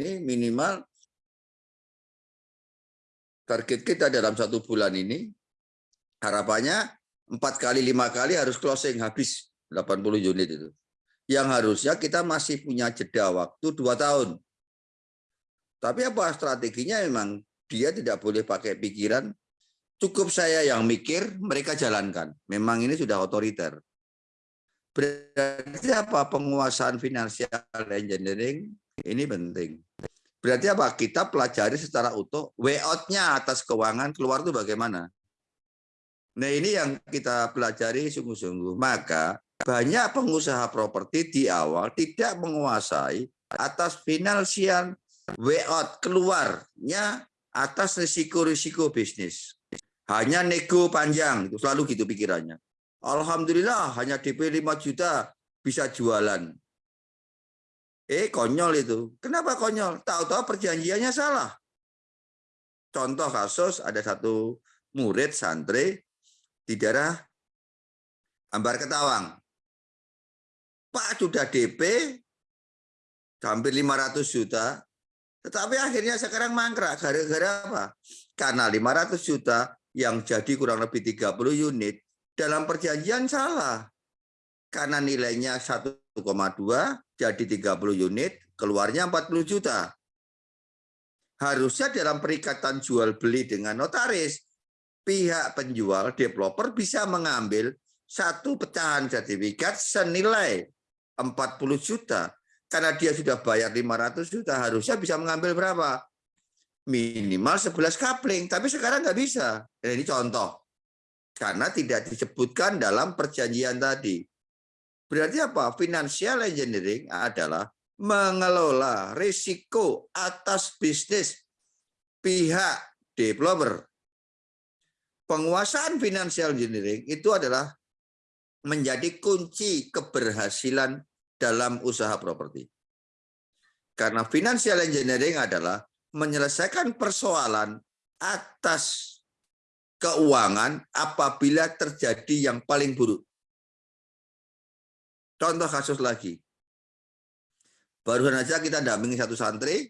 ini minimal target kita dalam satu bulan ini harapannya empat kali lima kali harus closing habis 80 unit itu. Yang harusnya kita masih punya jeda waktu dua tahun. Tapi apa strateginya memang dia tidak boleh pakai pikiran cukup saya yang mikir mereka jalankan. Memang ini sudah otoriter. Berarti apa penguasaan finansial engineering ini penting. Berarti apa? Kita pelajari secara utuh way out-nya atas keuangan keluar itu bagaimana. Nah ini yang kita pelajari sungguh-sungguh. Maka banyak pengusaha properti di awal tidak menguasai atas finansial way out keluarnya atas risiko-risiko bisnis. Hanya nego panjang, itu selalu gitu pikirannya. Alhamdulillah hanya DP 5 juta bisa jualan. Eh konyol itu. Kenapa konyol? Tahu-tahu perjanjiannya salah. Contoh kasus ada satu murid santri di daerah Ambar Ketawang. Pak sudah DP hampir 500 juta, tetapi akhirnya sekarang mangkrak. Gara-gara apa? Karena 500 juta yang jadi kurang lebih 30 unit dalam perjanjian salah. Karena nilainya 1,2 jadi 30 unit, keluarnya 40 juta. Harusnya dalam perikatan jual beli dengan notaris, pihak penjual developer bisa mengambil satu pecahan sertifikat senilai 40 juta. Karena dia sudah bayar 500 juta, harusnya bisa mengambil berapa? Minimal 11 kapling, tapi sekarang nggak bisa. Ini contoh. Karena tidak disebutkan dalam perjanjian tadi. Berarti apa? Financial engineering adalah mengelola risiko atas bisnis pihak developer. Penguasaan financial engineering itu adalah menjadi kunci keberhasilan dalam usaha properti. Karena financial engineering adalah menyelesaikan persoalan atas keuangan apabila terjadi yang paling buruk. Contoh kasus lagi. Barusan saja kita dampingi satu santri,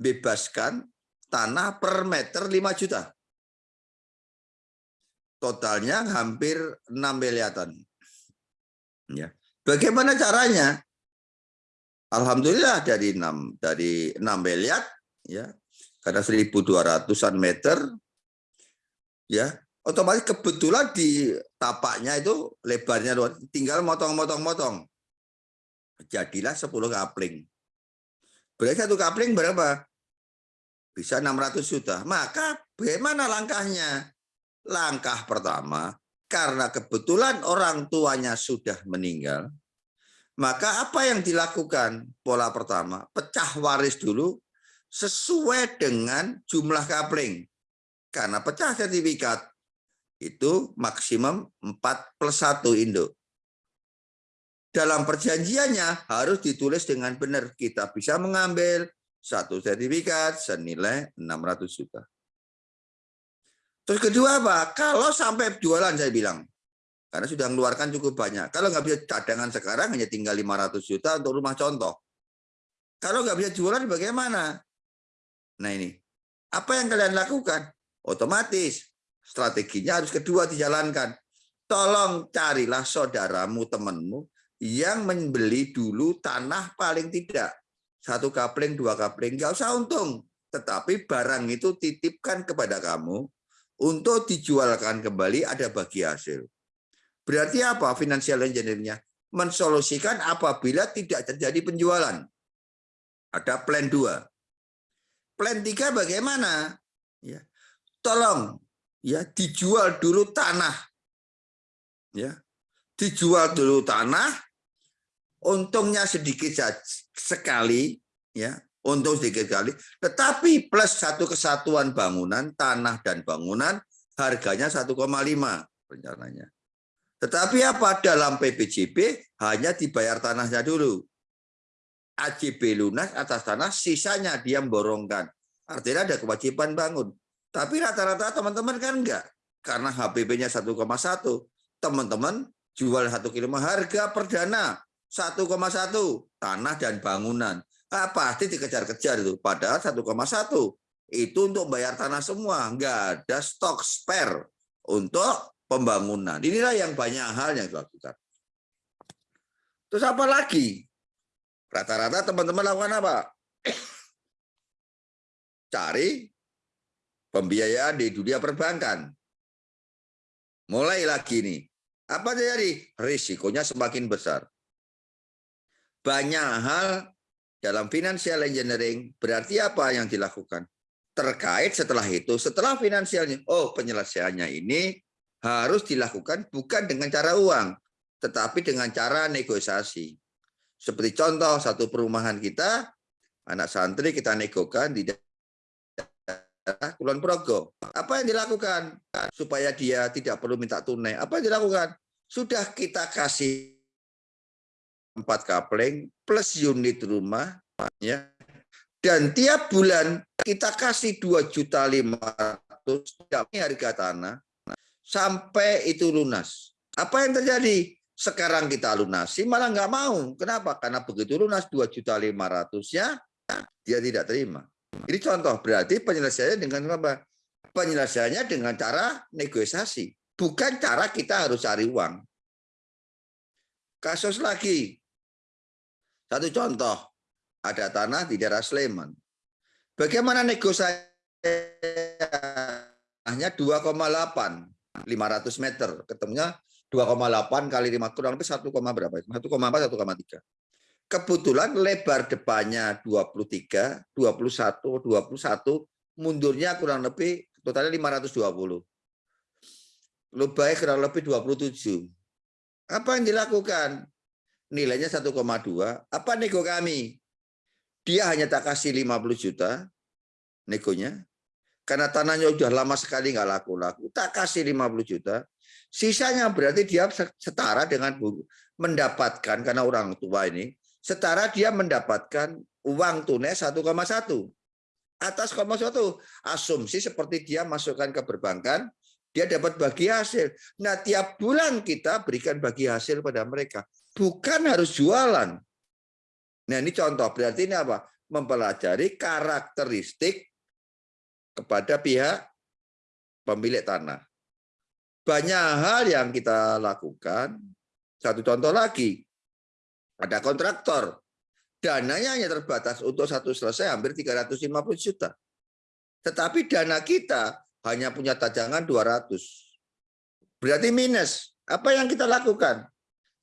bebaskan tanah per meter 5 juta. Totalnya hampir 6 miliaran. Ya. Bagaimana caranya? Alhamdulillah dari 6 dari 6 miliar ya. Karena 1200-an meter ya otomatis kebetulan di tapaknya itu lebarnya luar tinggal motong-motong-motong. Jadilah 10 kapling. Berarti satu kapling berapa? Bisa 600 juta. Maka bagaimana langkahnya? Langkah pertama karena kebetulan orang tuanya sudah meninggal maka apa yang dilakukan? Pola pertama pecah waris dulu sesuai dengan jumlah kapling. Karena pecah sertifikat itu maksimum 4 plus 1 induk. Dalam perjanjiannya harus ditulis dengan benar. Kita bisa mengambil satu sertifikat senilai 600 juta. Terus kedua apa? Kalau sampai jualan saya bilang. Karena sudah mengeluarkan cukup banyak. Kalau nggak bisa cadangan sekarang hanya tinggal 500 juta untuk rumah contoh. Kalau nggak bisa jualan bagaimana? Nah ini. Apa yang kalian lakukan? otomatis strateginya harus kedua dijalankan. Tolong carilah saudaramu, temanmu yang membeli dulu tanah paling tidak. Satu kapling, dua kapling, nggak usah untung. Tetapi barang itu titipkan kepada kamu untuk dijualkan kembali ada bagi hasil. Berarti apa financial engineering-nya? Mensolusikan apabila tidak terjadi penjualan. Ada plan 2. Plan 3 bagaimana? Ya tolong ya dijual dulu tanah. Ya dijual dulu tanah. Untungnya sedikit sekali ya untung sedikit sekali. Tetapi plus satu kesatuan bangunan tanah dan bangunan harganya 1,5 rencananya. Tetapi apa? Dalam PPJP hanya dibayar tanahnya dulu. AJB lunas atas tanah sisanya dia memborongkan. Artinya ada kewajiban bangun tapi rata-rata teman-teman kan enggak. Karena HPP-nya 1,1. Teman-teman jual satu kilo harga perdana 1,1 tanah dan bangunan. ah, pasti dikejar-kejar itu. Padahal 1,1 itu untuk bayar tanah semua, nggak ada stok spare untuk pembangunan. Inilah yang banyak hal yang dilakukan. Terus apa lagi? Rata-rata teman-teman lakukan apa? Cari pembiayaan di dunia perbankan. Mulai lagi nih. Apa terjadi? Risikonya semakin besar. Banyak hal dalam financial engineering berarti apa yang dilakukan? Terkait setelah itu, setelah finansialnya, oh penyelesaiannya ini harus dilakukan bukan dengan cara uang, tetapi dengan cara negosiasi. Seperti contoh satu perumahan kita, anak santri kita negokan di Kulon Progo. Apa yang dilakukan supaya dia tidak perlu minta tunai? Apa yang dilakukan? Sudah kita kasih empat kapling plus unit rumah, ya. Dan tiap bulan kita kasih dua juta lima ratus harga tanah sampai itu lunas. Apa yang terjadi? Sekarang kita lunasi malah nggak mau. Kenapa? Karena begitu lunas 2 juta 500 ya dia tidak terima. Ini contoh berarti penyelesaiannya dengan apa? Penyelesaiannya dengan cara negosiasi, bukan cara kita harus cari uang. Kasus lagi, satu contoh, ada tanah di daerah Sleman. Bagaimana negosiasinya 2,8 500 meter, ketemunya 2,8 kali 5 kurang lebih 1, berapa? 1,4 1,3. Kebetulan lebar depannya 23, 21, 21, mundurnya kurang lebih totalnya 520. Lubangnya kurang lebih 27. Apa yang dilakukan? Nilainya 1,2. Apa nego kami? Dia hanya tak kasih 50 juta negonya. Karena tanahnya sudah lama sekali nggak laku-laku. Tak kasih 50 juta. Sisanya berarti dia setara dengan mendapatkan, karena orang tua ini, setara dia mendapatkan uang tunai 1,1. Atas 1,1. Asumsi seperti dia masukkan ke perbankan, dia dapat bagi hasil. Nah, tiap bulan kita berikan bagi hasil pada mereka. Bukan harus jualan. Nah, ini contoh. Berarti ini apa? Mempelajari karakteristik kepada pihak pemilik tanah. Banyak hal yang kita lakukan. Satu contoh lagi, ada kontraktor. Dananya hanya terbatas untuk satu selesai hampir 350 juta. Tetapi dana kita hanya punya tajangan 200. Berarti minus. Apa yang kita lakukan?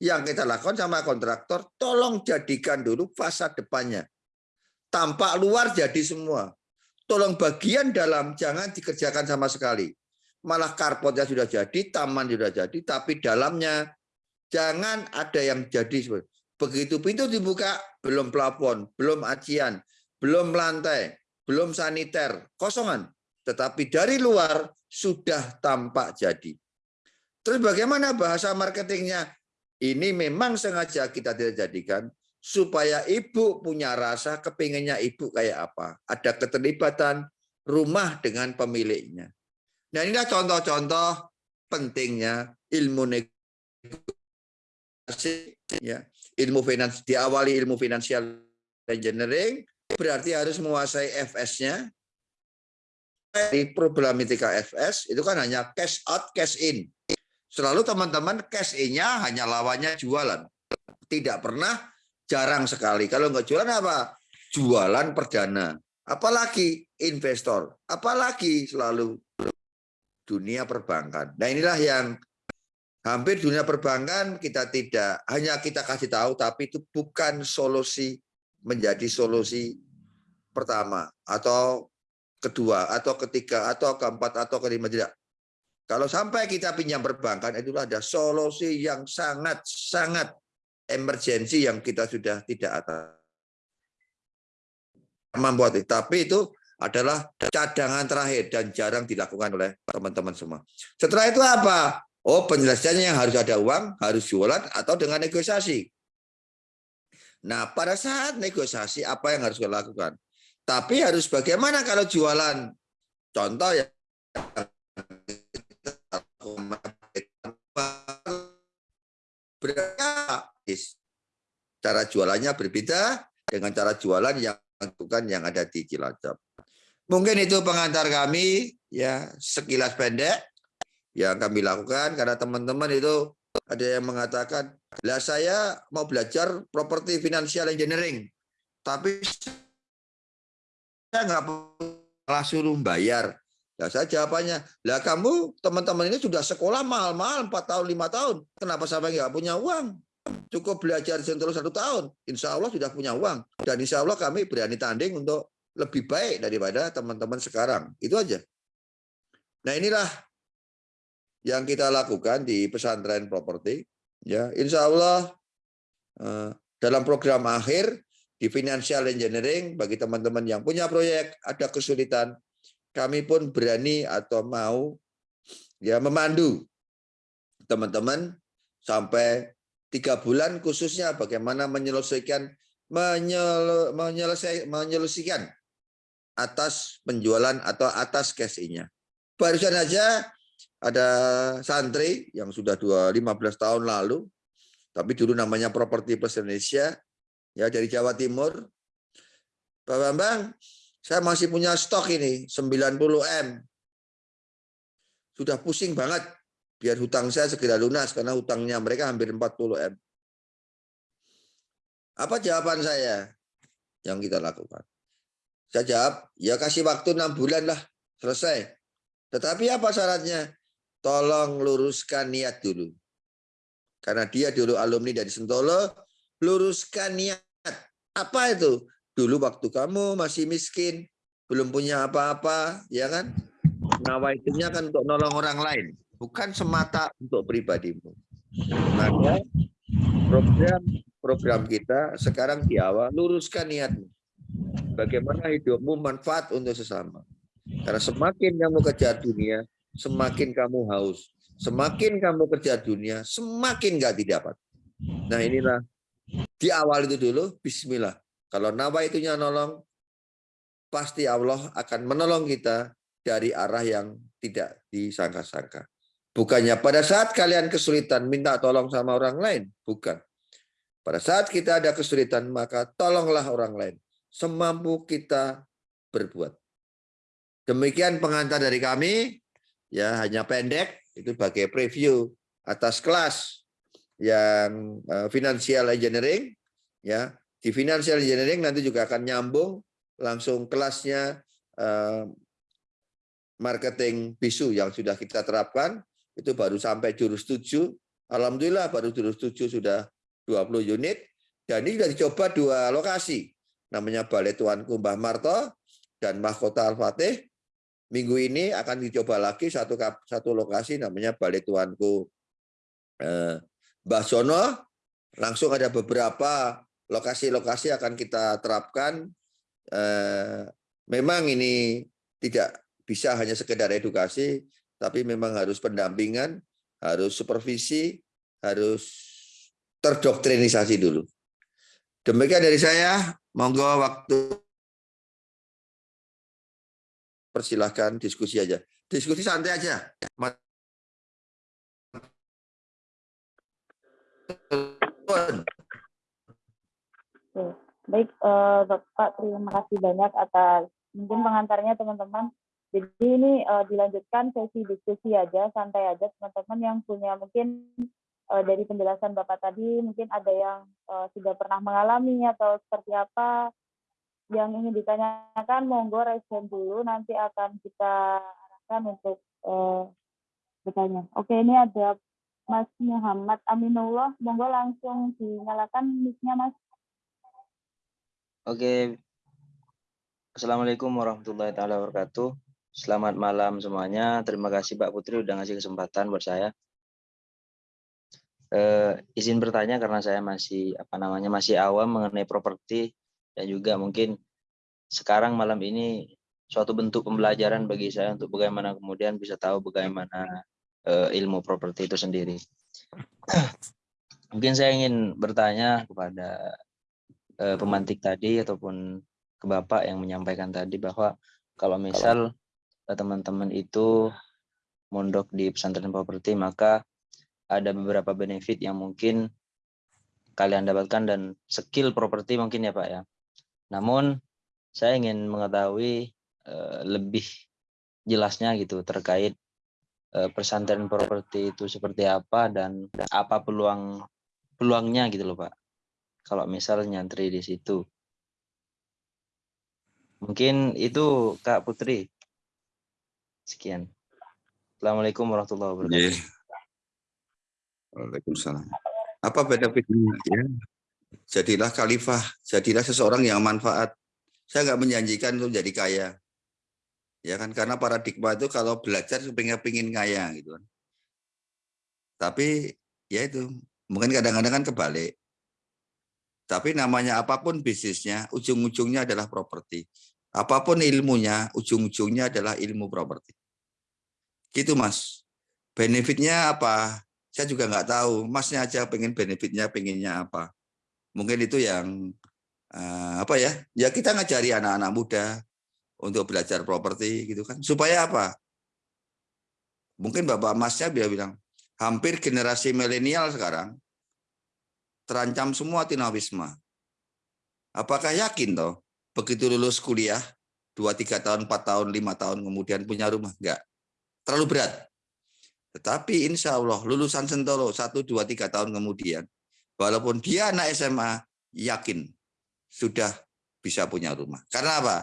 Yang kita lakukan sama kontraktor, tolong jadikan dulu fasad depannya. Tampak luar jadi semua tolong bagian dalam jangan dikerjakan sama sekali. Malah karpotnya sudah jadi, taman sudah jadi, tapi dalamnya jangan ada yang jadi. Begitu pintu dibuka, belum plafon, belum acian, belum lantai, belum saniter, kosongan. Tetapi dari luar sudah tampak jadi. Terus bagaimana bahasa marketingnya? Ini memang sengaja kita tidak jadikan supaya ibu punya rasa kepinginnya ibu kayak apa. Ada keterlibatan rumah dengan pemiliknya. Nah inilah contoh-contoh pentingnya ilmu negosiasi, ya ilmu finans diawali ilmu financial engineering berarti harus menguasai FS-nya. Di problematika FS itu kan hanya cash out, cash in. Selalu teman-teman cash in-nya hanya lawannya jualan. Tidak pernah jarang sekali. Kalau nggak jualan apa? Jualan perdana. Apalagi investor. Apalagi selalu dunia perbankan. Nah inilah yang hampir dunia perbankan kita tidak hanya kita kasih tahu, tapi itu bukan solusi menjadi solusi pertama atau kedua atau ketiga atau keempat atau kelima tidak. Kalau sampai kita pinjam perbankan itulah ada solusi yang sangat sangat emergensi yang kita sudah tidak atas itu. Tapi itu adalah cadangan terakhir dan jarang dilakukan oleh teman-teman semua. Setelah itu apa? Oh penyelesaiannya yang harus ada uang, harus jualan atau dengan negosiasi. Nah pada saat negosiasi apa yang harus kita lakukan? Tapi harus bagaimana kalau jualan? Contoh ya Cara jualannya berbeda, dengan cara jualan yang bukan yang ada di Cilacap. Mungkin itu pengantar kami ya sekilas pendek yang kami lakukan karena teman-teman itu ada yang mengatakan, "Lah saya mau belajar properti financial engineering, tapi saya nggak pernah suruh bayar." Nah, saya jawabannya, lah kamu teman-teman ini sudah sekolah mahal-mahal 4 tahun, 5 tahun. Kenapa sampai nggak punya uang? Cukup belajar Sentolo satu tahun. Insya Allah sudah punya uang. Dan insya Allah kami berani tanding untuk lebih baik daripada teman-teman sekarang. Itu aja. Nah inilah yang kita lakukan di pesantren properti. Ya, Insya Allah eh, dalam program akhir di financial engineering bagi teman-teman yang punya proyek ada kesulitan kami pun berani atau mau ya memandu teman-teman sampai tiga bulan khususnya bagaimana menyelesaikan menyel, menyelesai, menyelesaikan atas penjualan atau atas cash-nya. Barusan aja ada santri yang sudah dua 15 tahun lalu, tapi dulu namanya Properti Plus Indonesia, ya dari Jawa Timur. Pak Bambang, saya masih punya stok ini 90 M. Sudah pusing banget biar hutang saya segera lunas karena hutangnya mereka hampir 40 M. Apa jawaban saya yang kita lakukan? Saya jawab, ya kasih waktu enam bulan lah, selesai. Tetapi apa syaratnya? Tolong luruskan niat dulu. Karena dia dulu alumni dari Sentolo, luruskan niat. Apa itu? Dulu waktu kamu masih miskin, belum punya apa-apa, ya kan? Nawaitunya kan untuk nolong orang lain, bukan semata untuk pribadimu. Maka program program kita sekarang di awal luruskan niatmu. Bagaimana hidupmu manfaat untuk sesama. Karena semakin kamu kejar dunia, semakin kamu haus. Semakin kamu kerja dunia, semakin nggak didapat. Nah inilah di awal itu dulu, Bismillah. Kalau nawa itunya nolong, pasti Allah akan menolong kita dari arah yang tidak disangka-sangka. Bukannya pada saat kalian kesulitan minta tolong sama orang lain, bukan. Pada saat kita ada kesulitan, maka tolonglah orang lain. Semampu kita berbuat. Demikian pengantar dari kami, ya hanya pendek, itu sebagai preview atas kelas yang uh, financial engineering, ya di financial engineering nanti juga akan nyambung langsung kelasnya eh, marketing bisu yang sudah kita terapkan itu baru sampai jurus 7. Alhamdulillah baru jurus 7 sudah 20 unit dan ini sudah dicoba dua lokasi. Namanya Balai Tuanku Mbah Marto dan Mahkota Al-Fatih. Minggu ini akan dicoba lagi satu satu lokasi namanya Balai Tuanku eh, Mbah Sono. Langsung ada beberapa lokasi-lokasi akan kita terapkan. Eh, memang ini tidak bisa hanya sekedar edukasi, tapi memang harus pendampingan, harus supervisi, harus terdoktrinisasi dulu. Demikian dari saya, monggo waktu persilahkan diskusi aja. Diskusi santai aja. Baik, uh, Bapak, terima kasih banyak atas mungkin pengantarnya teman-teman. Jadi ini uh, dilanjutkan sesi diskusi aja, santai aja teman-teman yang punya mungkin uh, dari penjelasan Bapak tadi, mungkin ada yang uh, sudah pernah mengalami atau seperti apa yang ingin ditanyakan, monggo respon dulu, nanti akan kita arahkan untuk uh, bertanya. Oke, ini ada Mas Muhammad Aminullah, monggo langsung dinyalakan mic-nya Mas. Oke. Assalamualaikum warahmatullahi taala wabarakatuh. Selamat malam semuanya. Terima kasih Mbak Putri udah ngasih kesempatan buat saya. Eh, izin bertanya karena saya masih apa namanya masih awam mengenai properti dan juga mungkin sekarang malam ini suatu bentuk pembelajaran bagi saya untuk bagaimana kemudian bisa tahu bagaimana eh, ilmu properti itu sendiri. mungkin saya ingin bertanya kepada eh, pemantik tadi ataupun ke Bapak yang menyampaikan tadi bahwa kalau misal eh, teman-teman itu mondok di pesantren properti maka ada beberapa benefit yang mungkin kalian dapatkan dan skill properti mungkin ya Pak ya Namun saya ingin mengetahui eh, lebih jelasnya gitu terkait eh, pesantren properti itu seperti apa dan apa peluang peluangnya gitu loh Pak. Kalau misal nyantri di situ. Mungkin itu Kak Putri. Sekian. Assalamualaikum warahmatullahi wabarakatuh. Iya. Waalaikumsalam. Apa benefitnya? Ya. Jadilah khalifah, jadilah seseorang yang manfaat. Saya nggak menjanjikan untuk jadi kaya. Ya kan, karena paradigma itu kalau belajar pengen pingin kaya gitu kan. Tapi ya itu, mungkin kadang-kadang kan kebalik. Tapi namanya apa pun bisnisnya, ujung-ujungnya adalah properti. Apa pun ilmunya, ujung-ujungnya adalah ilmu properti. Gitu mas. Benefitnya apa? Saya juga nggak tahu. Masnya aja pengen benefitnya, pengennya apa. Mungkin itu yang uh, apa ya? Ya kita ngajari anak-anak muda untuk belajar properti gitu kan. Supaya apa? Mungkin bapak masnya dia bilang, hampir generasi milenial sekarang terancam semua tinawisma. Apakah yakin toh begitu lulus kuliah dua tiga tahun empat tahun lima tahun kemudian punya rumah enggak terlalu berat tetapi insya Allah lulusan Sentolo satu dua tiga tahun kemudian walaupun dia anak SMA yakin sudah bisa punya rumah karena apa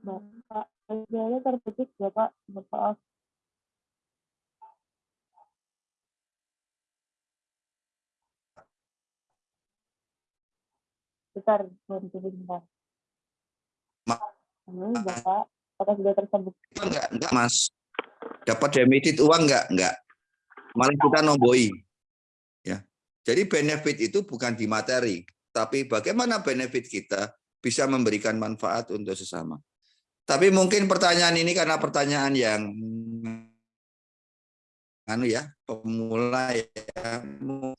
Bapak, audianya terputus ya Pak, maaf. Bentar. Ma- Halo, Bapak, apakah sudah tersambung? enggak enggak mas. Dapat demerit uang enggak? Enggak. Malah kita nomboi. Ya. Jadi benefit itu bukan di materi tapi bagaimana benefit kita bisa memberikan manfaat untuk sesama. Tapi mungkin pertanyaan ini karena pertanyaan yang anu ya pemula ya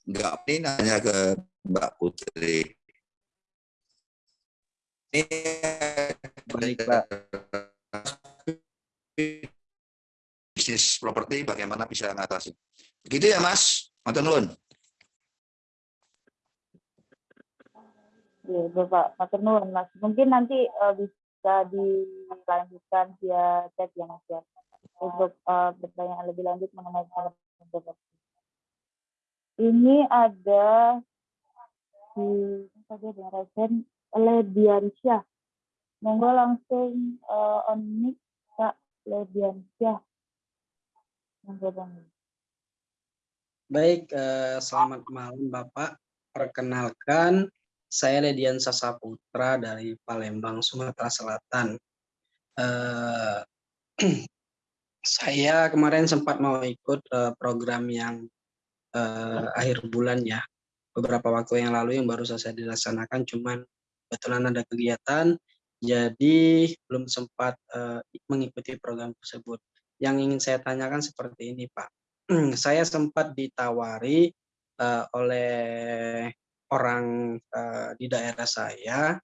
enggak ini nanya ke Mbak Putri. ini Baik, Pak. bisnis properti bagaimana bisa mengatasi. Begitu ya Mas, Matur nuwun. Ya, Bapak, Matur nuwun, Mas. Mungkin nanti eh, bisa dilanjutkan via chat ya, Mas ya. Untuk eh, pertanyaan lebih lanjut mengenai properti. Ini ada di apa dia ada Resen Lediansyah. Monggo langsung eh, on mic Kak Lediansyah. Monggo Bang. Baik, eh, selamat malam Bapak. Perkenalkan, saya Ledian Sasaputra dari Palembang, Sumatera Selatan. Eh, saya kemarin sempat mau ikut eh, program yang eh, akhir bulan ya, beberapa waktu yang lalu yang baru saja dilaksanakan, cuman kebetulan ada kegiatan, jadi belum sempat eh, mengikuti program tersebut. Yang ingin saya tanyakan seperti ini Pak saya sempat ditawari uh, oleh orang uh, di daerah saya,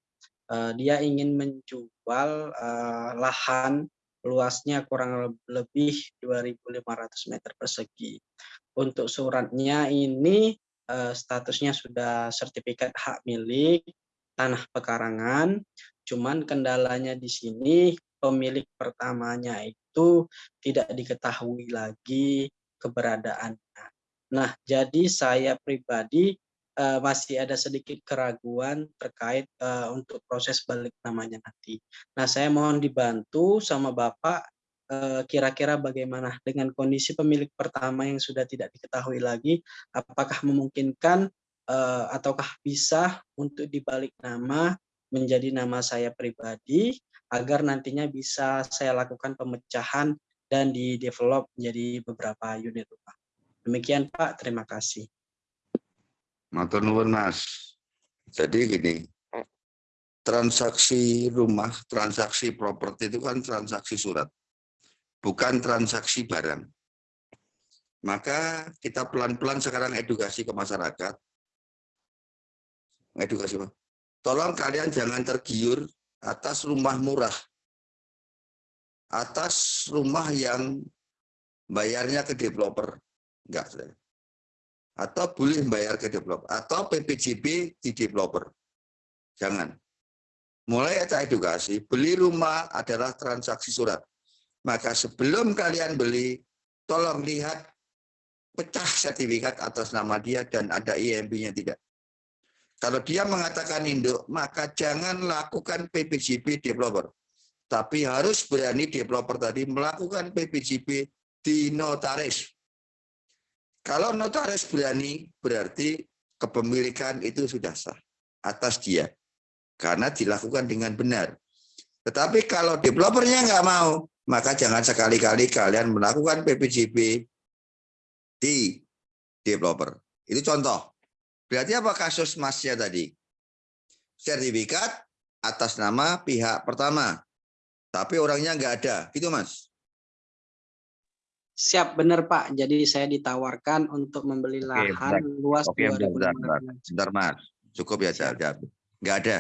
uh, dia ingin menjual uh, lahan luasnya kurang lebih 2.500 meter persegi. Untuk suratnya ini uh, statusnya sudah sertifikat hak milik tanah pekarangan, cuman kendalanya di sini pemilik pertamanya itu tidak diketahui lagi keberadaannya. Nah, jadi saya pribadi uh, masih ada sedikit keraguan terkait uh, untuk proses balik namanya nanti. Nah, saya mohon dibantu sama Bapak kira-kira uh, bagaimana dengan kondisi pemilik pertama yang sudah tidak diketahui lagi, apakah memungkinkan uh, ataukah bisa untuk dibalik nama menjadi nama saya pribadi agar nantinya bisa saya lakukan pemecahan dan di-develop menjadi beberapa unit rumah. Demikian Pak, terima kasih. Matur nuwun Mas. Jadi gini, transaksi rumah, transaksi properti itu kan transaksi surat, bukan transaksi barang. Maka kita pelan-pelan sekarang edukasi ke masyarakat edukasi. Tolong kalian jangan tergiur atas rumah murah. Atas rumah yang bayarnya ke developer. Enggak. Atau boleh bayar ke developer. Atau PPJB di developer. Jangan. Mulai ada edukasi, beli rumah adalah transaksi surat. Maka sebelum kalian beli, tolong lihat pecah sertifikat atas nama dia dan ada IMB-nya tidak. Kalau dia mengatakan induk, maka jangan lakukan PPJP developer. Tapi harus berani developer tadi melakukan PPJP di notaris. Kalau notaris berani, berarti kepemilikan itu sudah sah atas dia. Karena dilakukan dengan benar. Tetapi kalau developernya nggak mau, maka jangan sekali-kali kalian melakukan PPJP di developer. Itu contoh. Berarti apa kasus masnya tadi? Sertifikat atas nama pihak pertama. Tapi orangnya nggak ada. Gitu mas? Siap, benar Pak. Jadi saya ditawarkan untuk membeli Oke, lahan bentar. luas Oke, bentar, 2.500 bentar, bentar. Bentar, mas. Cukup ya, Siap. jawab. Nggak ada.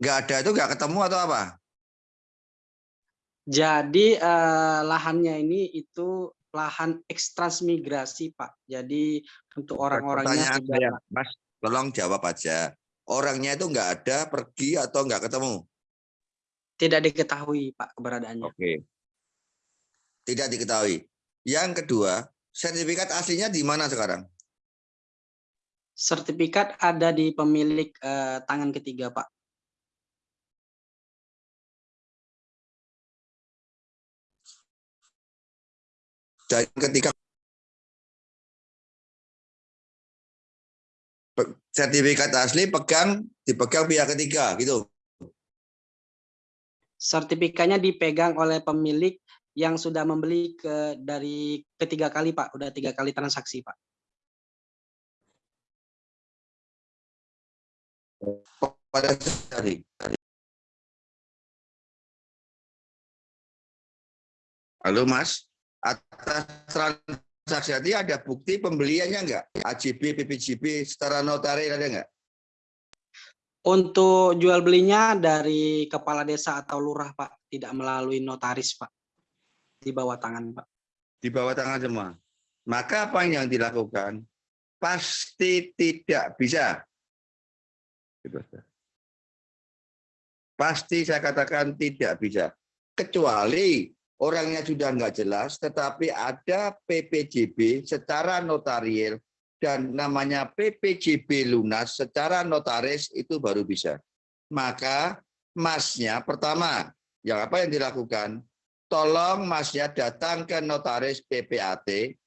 Nggak ada itu nggak ketemu atau apa? Jadi eh, lahannya ini itu lahan ekstransmigrasi Pak. Jadi untuk orang-orangnya saya, mas, tolong jawab aja. Orangnya itu nggak ada, pergi atau nggak ketemu? tidak diketahui Pak keberadaannya. Oke. Tidak diketahui. Yang kedua, sertifikat aslinya di mana sekarang? Sertifikat ada di pemilik eh, tangan ketiga Pak. Dan ketika sertifikat asli pegang dipegang pihak ketiga gitu. Sertifikatnya dipegang oleh pemilik yang sudah membeli ke dari ketiga kali Pak, udah tiga kali transaksi Pak. Pada tadi. Halo Mas, atas transaksi tadi ada bukti pembeliannya enggak? AJB, PPJB, setara notaris ada enggak? Untuk jual belinya dari kepala desa atau lurah Pak, tidak melalui notaris Pak. Di bawah tangan Pak. Di bawah tangan semua. Maka apa yang dilakukan? Pasti tidak bisa. Gitu. Pasti saya katakan tidak bisa. Kecuali orangnya sudah enggak jelas, tetapi ada PPJB secara notarial dan namanya PPJB lunas secara notaris itu baru bisa. Maka masnya pertama, yang apa yang dilakukan? Tolong masnya datang ke notaris PPAT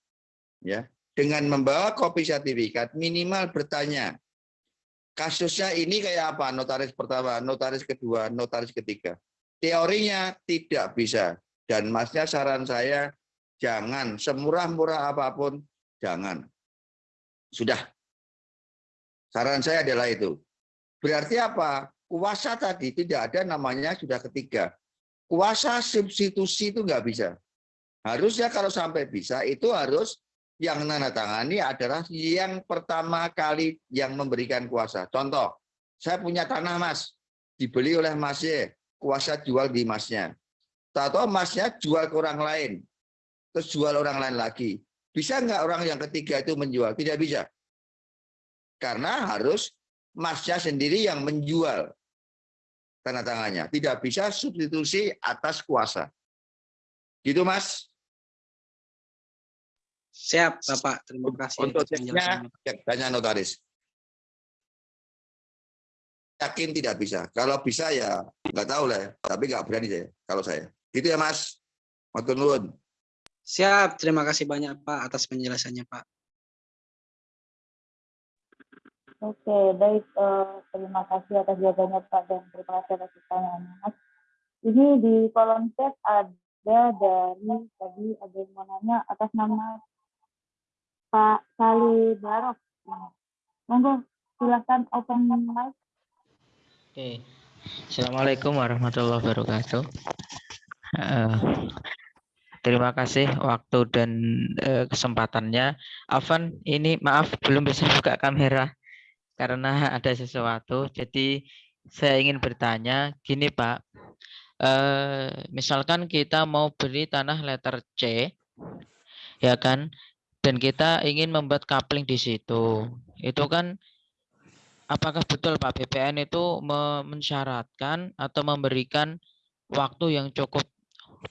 ya dengan membawa kopi sertifikat minimal bertanya kasusnya ini kayak apa notaris pertama, notaris kedua, notaris ketiga. Teorinya tidak bisa dan masnya saran saya jangan semurah-murah apa pun jangan. Sudah. Saran saya adalah itu. Berarti apa? Kuasa tadi tidak ada namanya sudah ketiga. Kuasa substitusi itu nggak bisa. Harusnya kalau sampai bisa itu harus yang menandatangani adalah yang pertama kali yang memberikan kuasa. Contoh, saya punya tanah mas, dibeli oleh masnya, kuasa jual di masnya. Atau masnya jual ke orang lain, terus jual orang lain lagi. Bisa nggak orang yang ketiga itu menjual? Tidak bisa. Karena harus masnya sendiri yang menjual tanda tangannya. Tidak bisa substitusi atas kuasa. Gitu mas. Siap Bapak, terima kasih. Untuk ceknya, cek tanya notaris. Yakin tidak bisa. Kalau bisa ya nggak tahu lah. ya. Tapi nggak berani saya. Kalau saya. Gitu ya mas. Matur nuwun. Siap, terima kasih banyak Pak atas penjelasannya Pak. Oke, baik. eh, terima kasih atas jawabannya Pak dan terima kasih atas pertanyaannya Mas. Ini di kolom chat ada dari tadi ada yang mau nanya atas nama Pak Sali Barok. Monggo silakan open mic. Oke. Assalamualaikum warahmatullahi wabarakatuh. Terima kasih waktu dan eh, kesempatannya. Afan, ini maaf belum bisa buka kamera. karena ada sesuatu. Jadi saya ingin bertanya gini Pak, eh, misalkan kita mau beli tanah letter C, ya kan, dan kita ingin membuat coupling di situ, itu kan apakah betul Pak BPN itu me- mensyaratkan atau memberikan waktu yang cukup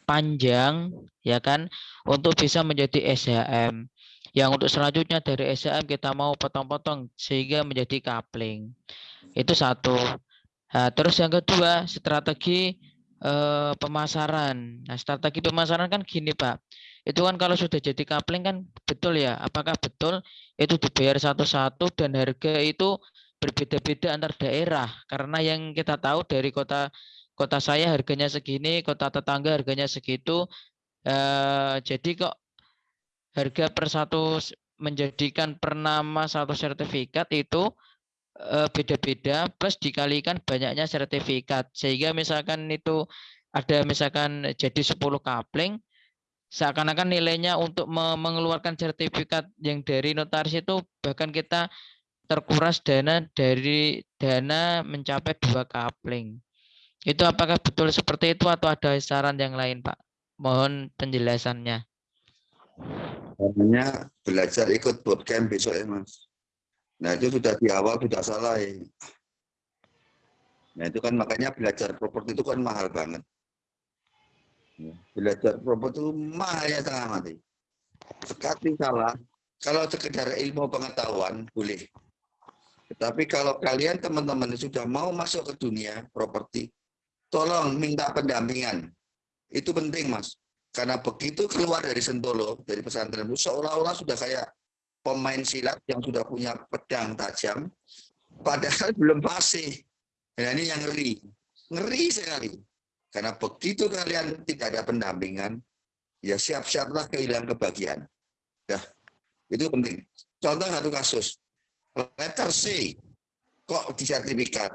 panjang ya kan untuk bisa menjadi SHM yang untuk selanjutnya dari SHM kita mau potong-potong sehingga menjadi coupling. Itu satu. Nah, terus yang kedua strategi eh, pemasaran. Nah strategi pemasaran kan gini Pak. Itu kan kalau sudah jadi coupling kan betul ya. Apakah betul itu dibayar satu-satu dan harga itu berbeda-beda antar daerah? Karena yang kita tahu dari kota kota saya harganya segini, kota tetangga harganya segitu. Eh, jadi kok harga per satu menjadikan per nama satu sertifikat itu eh, beda-beda plus dikalikan banyaknya sertifikat sehingga misalkan itu ada misalkan jadi 10 kapling seakan-akan nilainya untuk me- mengeluarkan sertifikat yang dari notaris itu bahkan kita terkuras dana dari dana mencapai dua kapling. Itu apakah betul seperti itu atau ada saran yang lain, Pak? Mohon penjelasannya. Namanya belajar ikut bootcamp besok ya mas. Nah itu sudah di awal sudah salah ya. Nah itu kan makanya belajar properti itu kan mahal banget. Ya, Belajar properti itu mahal ya tengah mati. Sekali salah, kalau sekedar ilmu pengetahuan boleh. Tetapi kalau kalian teman-teman sudah mau masuk ke dunia properti, tolong minta pendampingan. Itu penting mas. Karena begitu keluar dari Sentolo, dari pesantren itu seolah-olah sudah kayak pemain silat yang sudah punya pedang tajam, padahal belum fasih. Nah ini yang ngeri. Ngeri sekali. Karena begitu kalian tidak ada pendampingan, ya siap-siaplah kehilangan kebahagiaan. Dah, itu penting. Contoh satu kasus. Letter C, kok di sertifikat?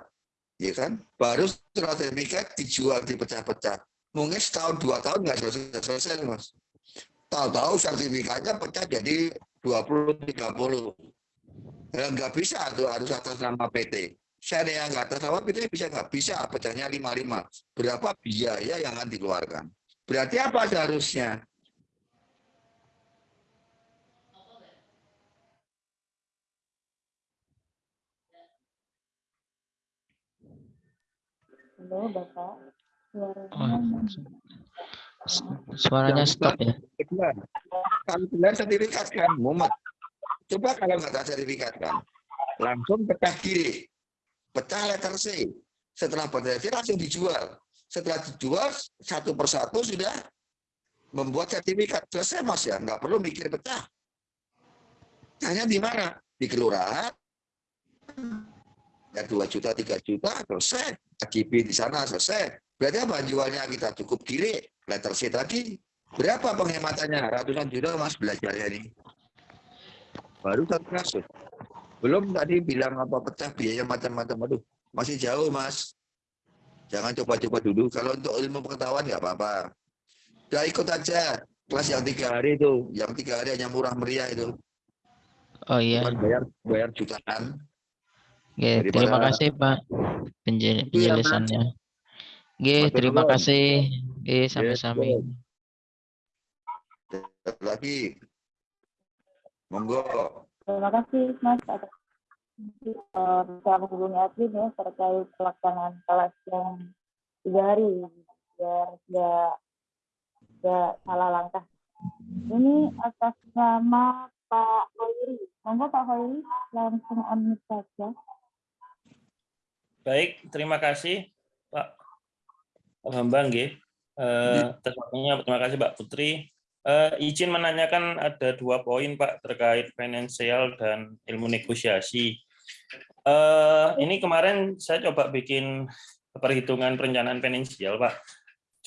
Ya kan? Baru setelah sertifikat dijual, dipecah-pecah. Mungkin setahun, dua tahun nggak selesai-selesai, Mas. Tahu-tahu sertifikatnya pecah jadi 20, 30. Ya, nggak bisa tuh harus atas nama PT. Saya yang nggak atas nama PT bisa nggak bisa pecahnya 55. Berapa biaya yang akan dikeluarkan? Berarti apa seharusnya? Halo, Bapak. Oh, Suaranya s- suaranya Yang stop ya. Kedua, kalau kalian sertifikat kan, Muhammad. Coba kalau nggak sertifikat kan, langsung pecah kiri, pecah letter C. Setelah pecah C langsung dijual. Setelah dijual satu persatu sudah membuat sertifikat selesai mas ya, nggak perlu mikir pecah. Hanya di mana? Di kelurahan. Ya 2 juta, 3 juta, selesai. KJP di sana selesai. Berarti apa jualnya kita cukup kiri, letter C tadi. Berapa penghematannya? Ratusan juta mas belajarnya ini. Baru satu kasus. Belum tadi bilang apa pecah biaya macam-macam. Aduh, masih jauh mas. Jangan coba-coba dulu. Kalau untuk ilmu pengetahuan nggak apa-apa. Udah ikut aja kelas yang tiga hari itu. Yang tiga hari hanya murah meriah itu. Oh iya. Bukan bayar bayar jutaan. Oke, Daripada- terima kasih Pak penje- Itu ya, Mas. penjelasannya. Oke, Mas terima kasih. Oke, sami-sami. Satu lagi. Monggo. Terima kasih Mas atas eh, bisa menghubungi admin ya terkait pelaksanaan kelas yang tiga hari biar nggak nggak salah langkah. Ini atas nama Pak Hoiri. Monggo Pak Hoiri langsung unmute saja. Baik, terima kasih Pak Bambang nggih. Eh, waktunya terima kasih Mbak Putri. Eh, izin menanyakan ada dua poin Pak terkait finansial dan ilmu negosiasi. Eh, ini kemarin saya coba bikin perhitungan perencanaan finansial Pak.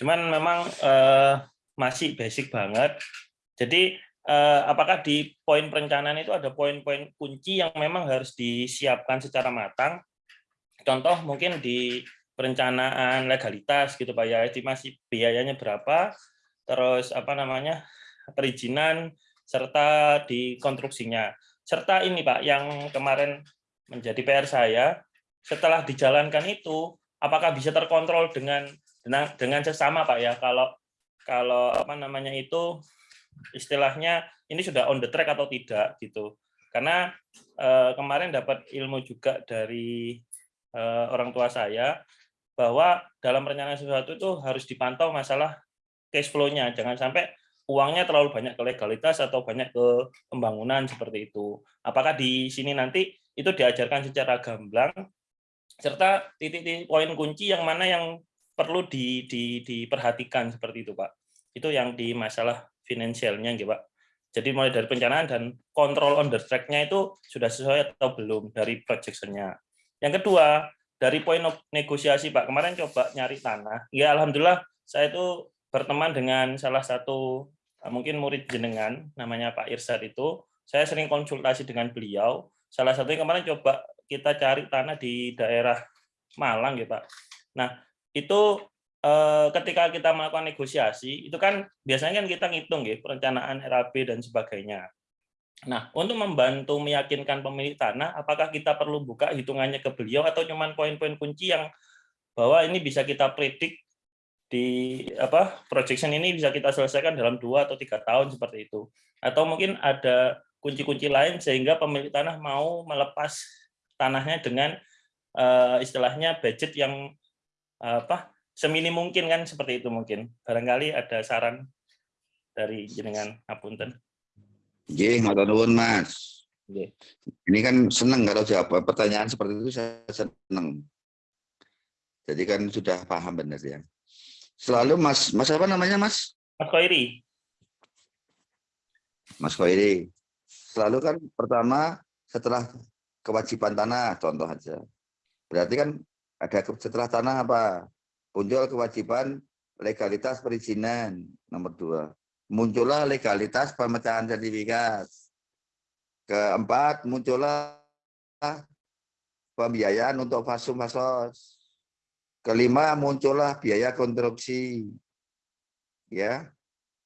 Cuman memang eh, masih basic banget. Jadi eh, apakah di poin perencanaan itu ada poin-poin kunci yang memang harus disiapkan secara matang contoh mungkin di perencanaan legalitas gitu Pak ya. Estimasi biayanya berapa? Terus apa namanya? Perizinan serta di konstruksinya serta ini Pak yang kemarin menjadi PR saya setelah dijalankan itu apakah bisa terkontrol dengan dengan, sesama Pak ya? Kalau kalau apa namanya itu istilahnya ini sudah on the track atau tidak gitu. Karena eh, kemarin dapat ilmu juga dari eh, orang tua saya bahwa dalam perencanaan sesuatu itu harus dipantau masalah cash flow-nya. Jangan sampai uangnya terlalu banyak ke legalitas atau banyak ke pembangunan seperti itu. Apakah di sini nanti itu diajarkan secara gamblang? Serta titik-titik poin kunci yang mana yang perlu di, di, diperhatikan seperti itu Pak. Itu yang di masalah finansialnya gitu Pak. Jadi mulai dari perencanaan dan kontrol on the track-nya itu sudah sesuai atau belum dari projection-nya. Yang kedua, dari poin negosiasi Pak, kemarin coba nyari tanah. Ya Alhamdulillah saya itu berteman dengan salah satu eh, mungkin murid jenengan, namanya Pak Irsad itu. Saya sering konsultasi dengan beliau. Salah satunya kemarin coba kita cari tanah di daerah Malang ya Pak. Nah itu Eh, ketika kita melakukan negosiasi itu kan biasanya kan kita ngitung ya perencanaan RAB dan sebagainya. Nah, untuk membantu meyakinkan pemilik tanah, apakah kita perlu buka hitungannya ke beliau atau cuman poin-poin kunci yang bahwa ini bisa kita predik di apa projection ini bisa kita selesaikan dalam dua atau tiga tahun seperti itu. Atau mungkin ada kunci-kunci lain sehingga pemilik tanah mau melepas tanahnya dengan uh, istilahnya budget yang uh, apa semini mungkin kan seperti itu mungkin. Barangkali ada saran dari jenengan Apunten. Nggih, ngoten nuwun Mas. Nggih. Ini kan senang kalau jawab pertanyaan seperti itu saya senang. Jadi kan sudah paham benar ya. Selalu Mas, Mas apa namanya Mas? Mas Koiri. Mas Koiri. Selalu kan pertama setelah kewajiban tanah contoh aja. Berarti kan ada setelah tanah apa? muncul kewajiban legalitas perizinan nomor dua muncullah legalitas pemecahan sertifikat. Keempat muncullah pembiayaan untuk fasum fasos kelima muncullah biaya konstruksi. Ya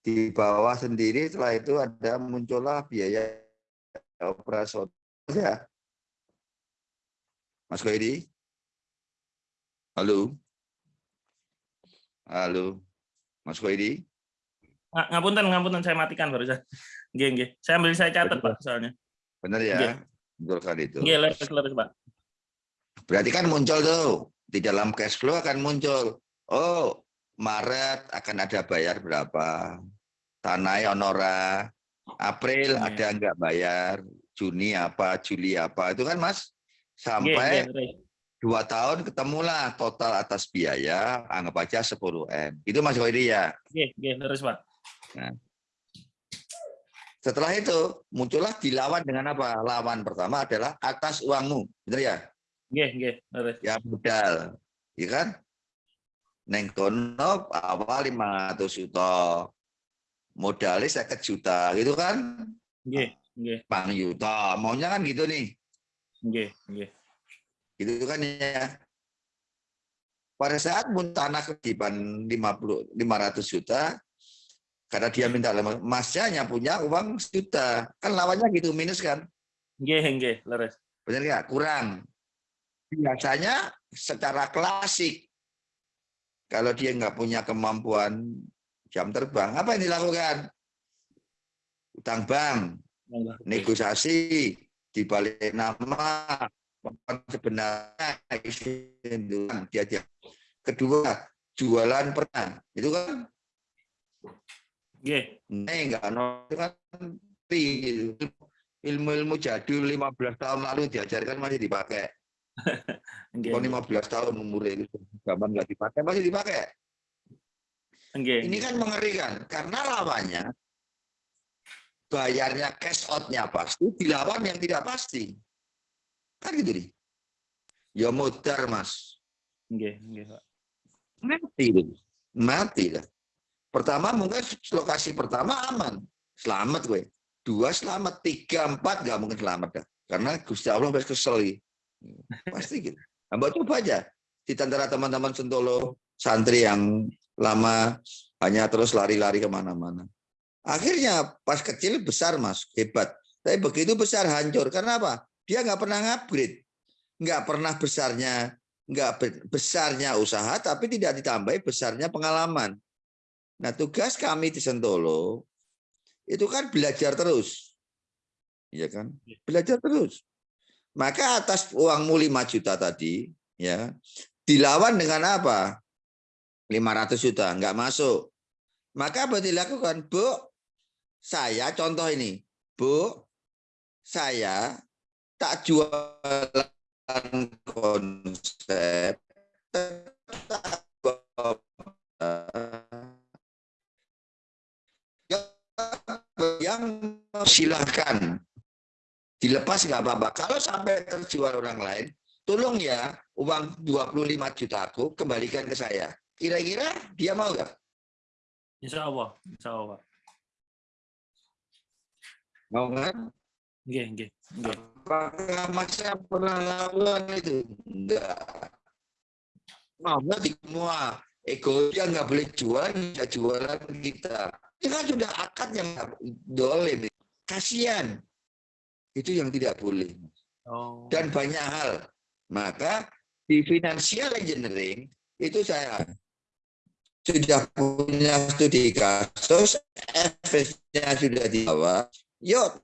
di bawah sendiri setelah itu ada muncullah biaya operasional. Ya. Mas Koidi halo? Halo, Mas Koidi. Ngapunten, ngapunten saya matikan barusan. Nggih, nggih. Saya ambil saya catat, Pak, soalnya. Benar ya? Nggih. Betul kali itu. Nggih, leres, leres, Pak. Berarti kan muncul tuh di dalam cash flow akan muncul. Oh, Maret akan ada bayar berapa? Tanah honora. April ya. ada enggak bayar? Juni apa? Juli apa? Itu kan Mas sampai dua tahun ketemulah total atas biaya anggap aja 10 m itu Mas Koiri ya Oke, oke, terus Pak nah, setelah itu muncullah dilawan dengan apa? Lawan pertama adalah atas uangmu benar ya? Oke, terus ya modal ya kan? Neng kono awal 500 juta modalnya saya juta gitu kan? Oke, oke. Bang juta. Maunya kan gitu nih. Oke, oke gitu kan ya? Pada saat tanah kewajiban 50 500 juta karena dia minta masnya hanya punya uang sejuta. Kan lawannya gitu minus kan? Nggih nggih leres. Benar ya kurang. Biasanya secara klasik kalau dia nggak punya kemampuan jam terbang apa yang dilakukan? Utang bank negosiasi dibalik nama sebenarnya dia dia. Kedua jualan pernah. Itu kan yeah. Nah, enggak itu kan gitu. ilmu-ilmu jadul 15 tahun lalu diajarkan masih dipakai okay. 15 tahun umur itu zaman nggak dipakai masih dipakai okay. ini kan mengerikan karena lawannya bayarnya cash outnya pasti dilawan yang tidak pasti Kan gitu nih. Ya modar, Mas. Nggih, nggih, Pak. Mati itu. Mati lah. Pertama mungkin lokasi pertama aman. Selamat gue. Dua selamat, tiga, empat nggak mungkin selamat dah. Karena Gusti Allah pasti kesel. Pasti gitu. Nah, coba aja. Di antara teman-teman Sentolo, santri yang lama hanya terus lari-lari ke mana-mana. Akhirnya pas kecil besar mas, hebat. Tapi begitu besar hancur. Karena apa? Dia nggak pernah ngupgrade. nggak pernah besarnya nggak be- besarnya usaha tapi tidak ditambahi besarnya pengalaman. Nah, tugas kami di Sentolo itu kan belajar terus. Iya kan? Belajar terus. Maka atas uangmu 5 juta tadi, ya, dilawan dengan apa? 500 juta, nggak masuk. Maka apa dilakukan? Bu, saya contoh ini. Bu, saya tak jualan konsep silahkan dilepas nggak apa-apa. Kalau sampai terjual orang lain, tolong ya uang 25 juta aku kembalikan ke saya. Kira-kira dia mau nggak? Insya Allah, insya Allah. Mau nggak? Nggih, nggih, nggih. Apakah masa pernah lawan itu? Enggak. Mau nggak di semua ego dia nggak boleh jual, nggak jualan kita. Ini kan sudah akad yang dolim. Kasihan. Itu yang tidak boleh. Oh. dan banyak hal. Maka di financial engineering itu saya sudah punya studi kasus, efeknya sudah dibawa. Yuk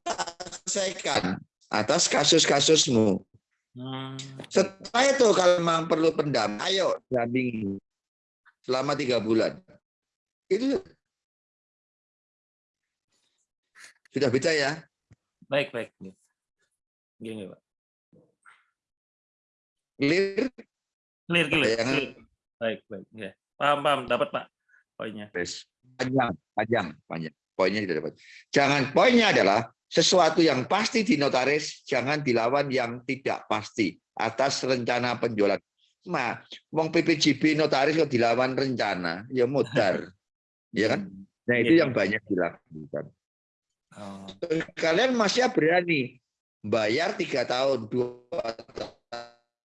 selesaikan atas kasus-kasusmu. Hmm. Setelah itu kalau memang perlu pendamping, ayo dampingi selama tiga bulan. Itu sudah bisa ya. Baik, baik. Nggih, Pak. Clear? Clear, clear. Bayangan. clear. Baik, baik. Nggih. Paham, paham. Dapat, Pak. Poinnya. Yes. Panjang, panjang, panjang. Poinnya tidak dapat. Jangan poinnya adalah sesuatu yang pasti di notaris, jangan dilawan yang tidak pasti atas rencana penjualan. Ma, wong PPJB notaris kok dilawan rencana, ya modar. ya kan? Nah, itu Iya. yang banyak dilakukan. Oh. Kalian masih berani bayar tiga tahun, dua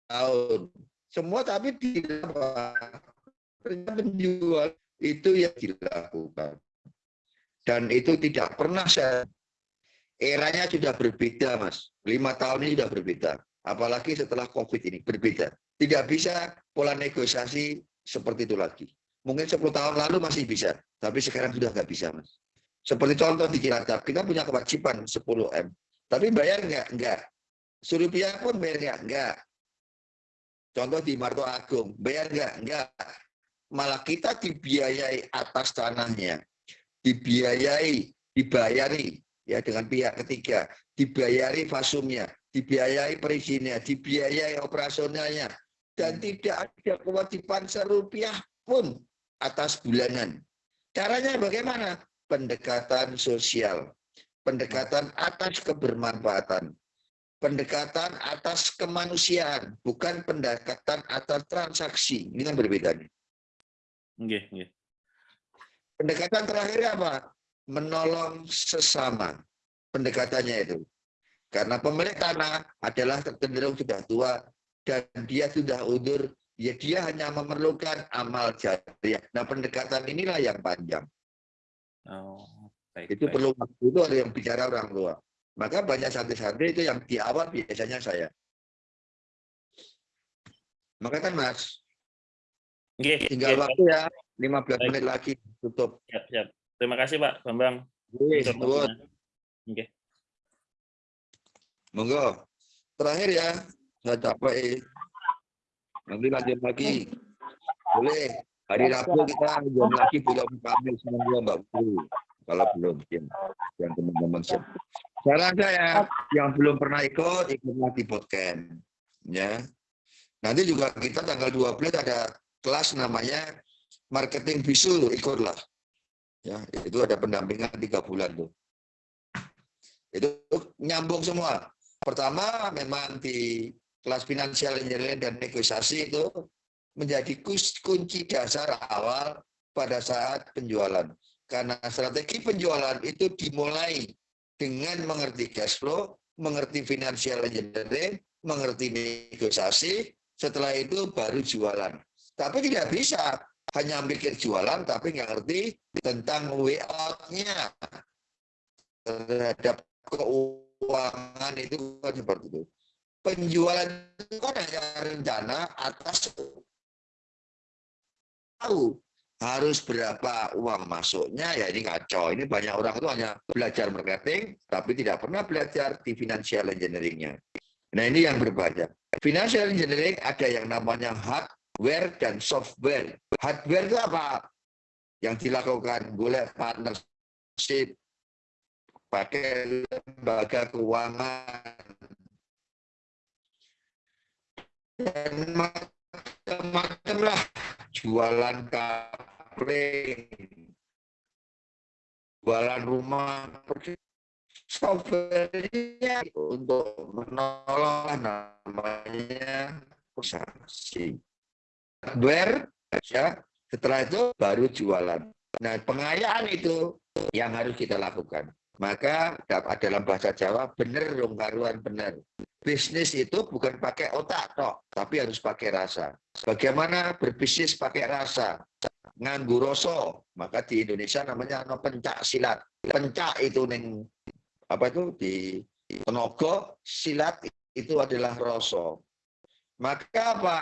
tahun, semua tapi tidak rencana penjual itu yang dilakukan. Dan itu tidak pernah saya eranya sudah berbeda, Mas. Lima tahun ini sudah berbeda. Apalagi setelah COVID ini berbeda. Tidak bisa pola negosiasi seperti itu lagi. Mungkin 10 tahun lalu masih bisa, tapi sekarang sudah nggak bisa, Mas. Seperti contoh di Cilacap, kita punya kewajiban 10 M, tapi bayar nggak? Nggak. Surupiah pun bayar nggak? Nggak. Contoh di Marto Agung, bayar nggak? Nggak. Malah kita dibiayai atas tanahnya, dibiayai, dibayari ya dengan pihak ketiga, dibayari fasumnya, dibiayai perizinnya, dibiayai operasionalnya, dan tidak ada kewajiban serupiah pun atas bulanan. Caranya bagaimana? Pendekatan sosial, pendekatan atas kebermanfaatan, pendekatan atas kemanusiaan, bukan pendekatan atas transaksi. Ini kan berbeda. nih. Nggih, nggih. Pendekatan terakhir apa? Menolong sesama. Pendekatannya itu. Karena pemilik tanah adalah cenderung sudah tua dan dia sudah undur, ya dia hanya memerlukan amal jariah. Nah, pendekatan inilah yang panjang. Oh, baik. Itu baik. perlu waktu itu ada yang bicara orang tua. Maka banyak santri-santri itu yang di awal biasanya saya. Maka kan Mas, tinggal waktu ya, 15 Baik. menit lagi tutup. Siap, siap. Terima kasih, Pak Bambang. Waktunya. Nggih. Monggo. Terakhir ya, saya capek. Nanti lanjut lagi. Boleh. Hari Rabu kita jam lagi belum kami semua Mbak Putri. Kalau belum, ya. yang teman-teman. Saran saya, yang belum pernah ikut, ikutlah di podcast. Ya. Nanti juga kita tanggal 12 ada kelas namanya marketing bisul, ikutlah. Ya, itu ada pendampingan tiga bulan tuh. Itu nyambung semua. Pertama memang di kelas finansial engineering dan negosiasi itu menjadi kunci dasar awal pada saat penjualan. Karena strategi penjualan itu dimulai dengan mengerti cash flow, mengerti financial engineering, mengerti negosiasi, setelah itu baru jualan. Tapi tidak bisa hanya mikir jualan tapi nggak ngerti tentang way out-nya terhadap keuangan itu kan seperti itu. penjualan itu kan hanya rencana atas tahu harus berapa uang masuknya ya ini kacau ini banyak orang itu hanya belajar marketing tapi tidak pernah belajar di financial engineeringnya. Nah ini yang berbahaya. Financial engineering ada yang namanya hardware dan software. Hardware itu apa? Yang dilakukan boleh partnership pakai lembaga keuangan. Dan macam-macam lah. Jualan kapling jualan rumah. Softwarenya untuk menolong namanya usaha hardware ya. Setelah itu baru jualan. Nah pengayaan itu yang harus kita lakukan. Maka dalam bahasa Jawa benar dong karuan benar bisnis itu bukan pakai otak tok, tapi harus pakai rasa. Bagaimana berbisnis pakai rasa? Nganggu rasa, maka di Indonesia namanya no pencak silat. Pencak itu neng apa itu di tenaga, silat itu adalah rasa. Maka apa?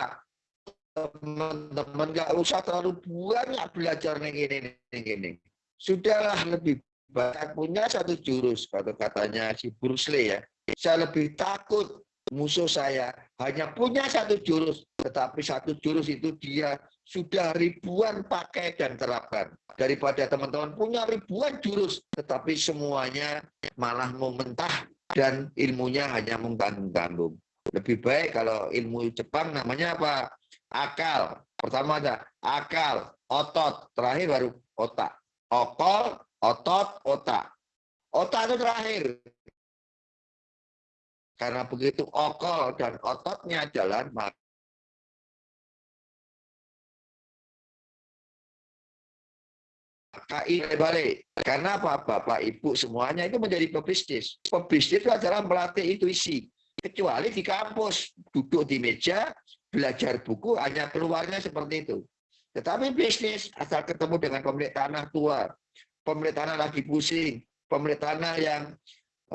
Teman-teman nggak usah terlalu banyak belajar neng ini neng ini. Sudahlah lebih banyak punya satu jurus kata katanya si Bruce Lee ya saya lebih takut musuh saya hanya punya satu jurus, tetapi satu jurus itu dia sudah ribuan pakai dan terapkan. Daripada teman-teman punya ribuan jurus, tetapi semuanya malah mau mentah dan ilmunya hanya mengganggu-ganggu. Lebih baik kalau ilmu Jepang namanya apa? Akal. Pertama ada akal, otot, terakhir baru otak. Okol, otot, otak. Otak itu terakhir. Karena begitu okol dan ototnya jalan, maka ini balik. Karena apa? Bapak, Ibu semuanya itu menjadi pebisnis. Pebisnis itu adalah melatih intuisi. Kecuali di kampus, duduk di meja, belajar buku, hanya keluarnya seperti itu. Tetapi bisnis, asal ketemu dengan pemilik tanah tua, pemilik tanah lagi pusing, pemilik tanah yang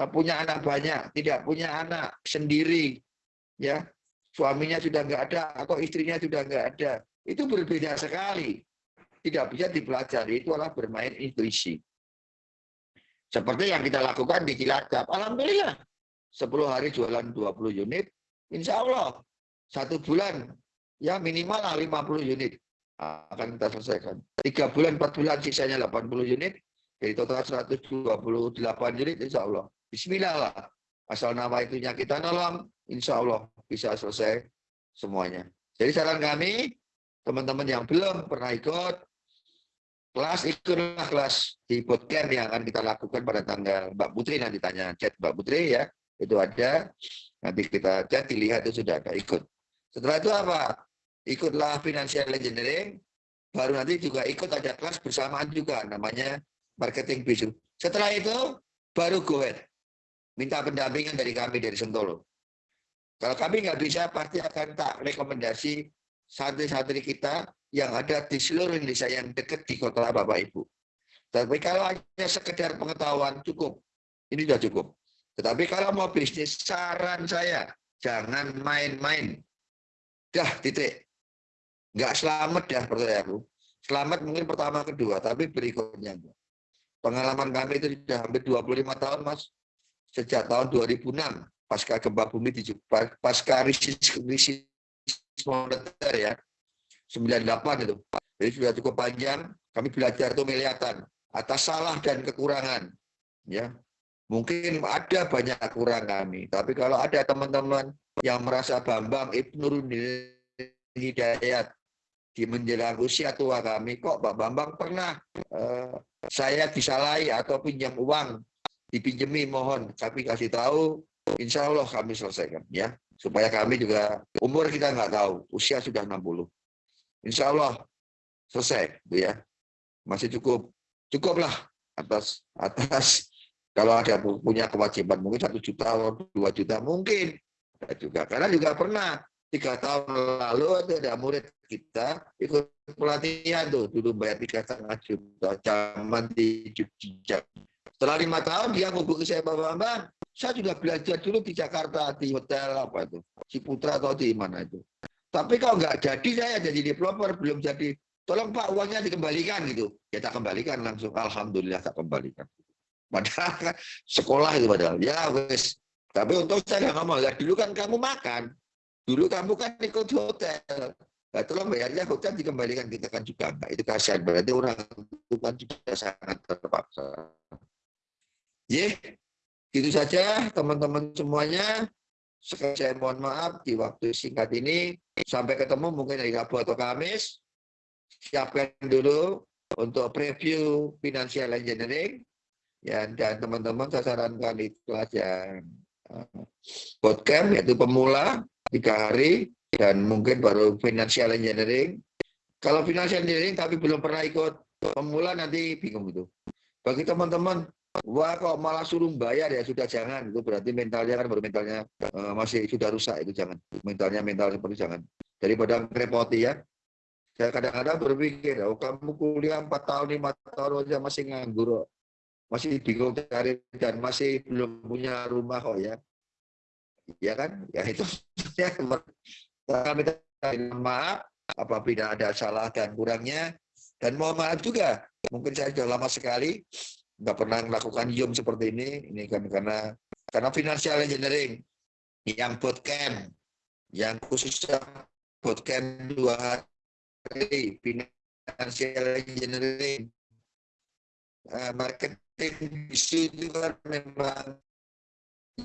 punya anak banyak, tidak punya anak sendiri, ya suaminya sudah nggak ada atau istrinya sudah nggak ada, itu berbeda sekali. Tidak bisa dipelajari, itu adalah bermain intuisi. Seperti yang kita lakukan di Cilacap. Alhamdulillah, 10 hari jualan 20 unit, insya Allah satu bulan ya minimal 50 unit akan kita selesaikan. Tiga bulan, empat bulan sisanya 80 unit, jadi total 128 unit insya Allah. Bismillah lah. Asal nama itunya kita nolong, insya Allah bisa selesai semuanya. Jadi saran kami, teman-teman yang belum pernah ikut, kelas ikutlah kelas di bootcamp yang akan kita lakukan pada tanggal Mbak Putri nanti tanya chat Mbak Putri ya, itu ada. Nanti kita chat, dilihat itu sudah ada ikut. Setelah itu apa? Ikutlah financial engineering, baru nanti juga ikut ada kelas bersamaan juga namanya marketing bisu. Setelah itu baru go ahead minta pendampingan dari kami dari Sentolo. Kalau kami nggak bisa, pasti akan tak rekomendasi santri-santri kita yang ada di seluruh Indonesia yang dekat di kota Bapak Ibu. Tapi kalau hanya sekedar pengetahuan cukup, ini sudah cukup. Tetapi kalau mau bisnis, saran saya jangan main-main. Dah titik. Nggak selamat dah percayaku. Selamat mungkin pertama kedua, tapi berikutnya. Pengalaman kami itu sudah hampir 25 tahun, Mas sejak tahun 2006 pasca gempa bumi di pasca krisis krisis moneter ya. 98 itu. Jadi sudah cukup panjang kami belajar itu melihatan atas salah dan kekurangan ya. Mungkin ada banyak kurang kami tapi kalau ada teman-teman yang merasa Bambang Ibnu Hidayat di menjelang usia tua kami kok Pak Bambang pernah uh, saya disalahi atau pinjam uang dipinjemi mohon tapi kasih tahu insya Allah kami selesaikan ya. Supaya kami juga umur kita nggak tahu usia sudah 60 insya Allah selesai gitu ya. Masih cukup. Cukuplah atas atas. Kalau ada punya kewajiban mungkin satu juta atau dua juta mungkin. Ada juga. Karena juga pernah tiga tahun lalu ada murid kita ikut pelatihan tuh. Dulu bayar tiga setengah juta zaman di Jogja Setelah lima tahun dia hubungi saya Pak Bambang, saya sudah belajar dulu di Jakarta di hotel apa itu, Ciputra atau di mana itu. Tapi kalau nggak jadi saya jadi developer belum jadi, tolong Pak uangnya dikembalikan gitu. Ya tak kembalikan langsung, alhamdulillah tak kembalikan. Padahal kan sekolah itu padahal. Ya wes. Tapi untuk saya nggak ngomong, ya dulu kan kamu makan, dulu kamu kan ikut hotel. Nah, tolong bayarnya hotel dikembalikan kita kan juga. Itu kasihan berarti orang itu kan sudah sangat terpaksa. Ya, itu saja teman-teman semuanya. Sekali saya mohon maaf di waktu singkat ini. Sampai ketemu mungkin hari Rabu atau Kamis. Siapkan dulu untuk preview financial engineering. Ya, dan teman-teman saya sarankan kelas yang uh, bootcamp yaitu pemula tiga hari dan mungkin baru financial engineering. Kalau financial engineering tapi belum pernah ikut pemula nanti bingung itu. Bagi teman-teman, wah kok malah suruh bayar ya sudah jangan. Itu berarti mentalnya kan baru mentalnya uh, masih sudah rusak itu jangan. Mentalnya mental seperti jangan. Daripada repoti ya. Saya kadang-kadang berpikir, oh kamu kuliah 4 tahun, 5 tahun aja masih nganggur. Masih bingung cari dan masih belum punya rumah kok ya. Ya kan? Ya itu ya, kami maaf apabila ada salah dan kurangnya dan mohon maaf juga mungkin saya sudah lama sekali nggak pernah melakukan Zoom seperti ini ini kan karena karena financial engineering. Yang bootcamp yang khusus bootcamp dua hari financial engineering. Uh, marketing isu itu kan memang